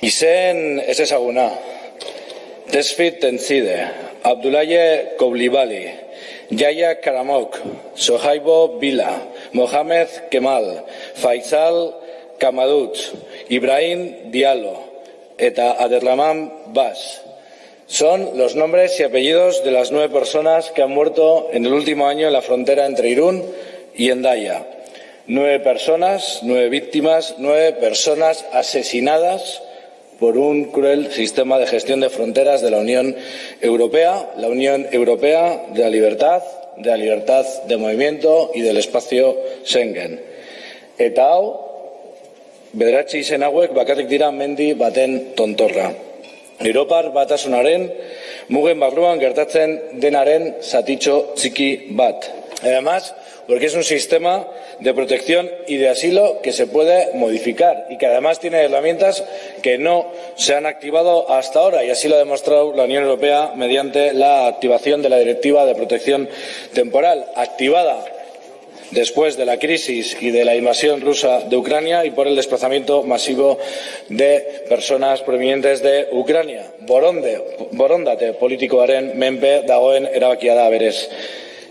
Izen ez ezaguna. Tesfit Tenzide, Abdulaye Koblibali, Yaya Karamok, Sohaibo Bila, Mohamed Kemal, Faisal Kamadut, Ibrahim Diallo. Eta Aderlaman Bas. Son los nombres y apellidos de las nueve personas que han muerto en el último año en la frontera entre Irún y Endaya. Nueve personas, nueve víctimas, nueve personas asesinadas por un cruel sistema de gestión de fronteras de la Unión Europea, la Unión Europea de la libertad, de la libertad de movimiento y del espacio Schengen. Eta hau, bederatzi izen hauek bakarrik dira mendi baten tontorra. Europar batasunaren mugen barruan gertatzen denaren zatitxo txiki bat. Además, porque es un sistema de protección y de asilo que se puede modificar y que además tiene herramientas que no se han activado hasta ahora y así lo ha demostrado la Unión Europea mediante la activación de la Directiva de Protección Temporal, activada después de la crisis y de la invasión rusa de Ucrania y por el desplazamiento masivo de personas provenientes de Ucrania. Boronde, borondate politikoaren menpe dagoen erabakia da berez.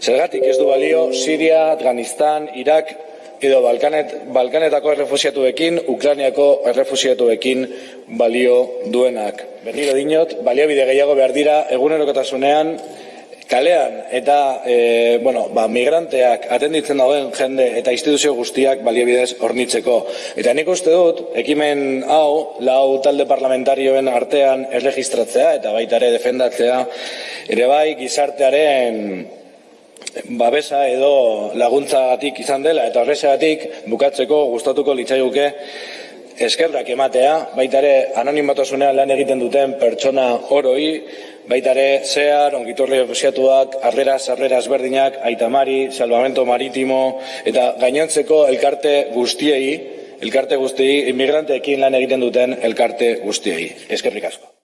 Zergatik ez du balio Siria, Afganistan, Irak edo Balkanet, Balkanetako errefusiatuekin, Ukrainiako errefusiatuekin balio duenak. Berriro dinot, baliabide gehiago behar dira egunerokotasunean kalean eta e, bueno, ba, migranteak atenditzen dauden jende eta instituzio guztiak baliabidez hornitzeko. Eta nik uste dut, ekimen hau, lau talde parlamentarioen artean erregistratzea eta baita ere defendatzea, ere bai gizartearen babesa edo laguntzagatik izan dela eta horrexegatik bukatzeko gustatuko litzaiguke eskerrak ematea, baita ere anonimatasunean lan egiten duten pertsona oroi, baita ere zehar, ongitorri refusiatuak, arreras, arreras berdinak, aitamari, salvamento maritimo, eta gainontzeko elkarte guztiei, elkarte guztiei, inmigranteekin lan egiten duten elkarte guztiei. Eskerrik asko.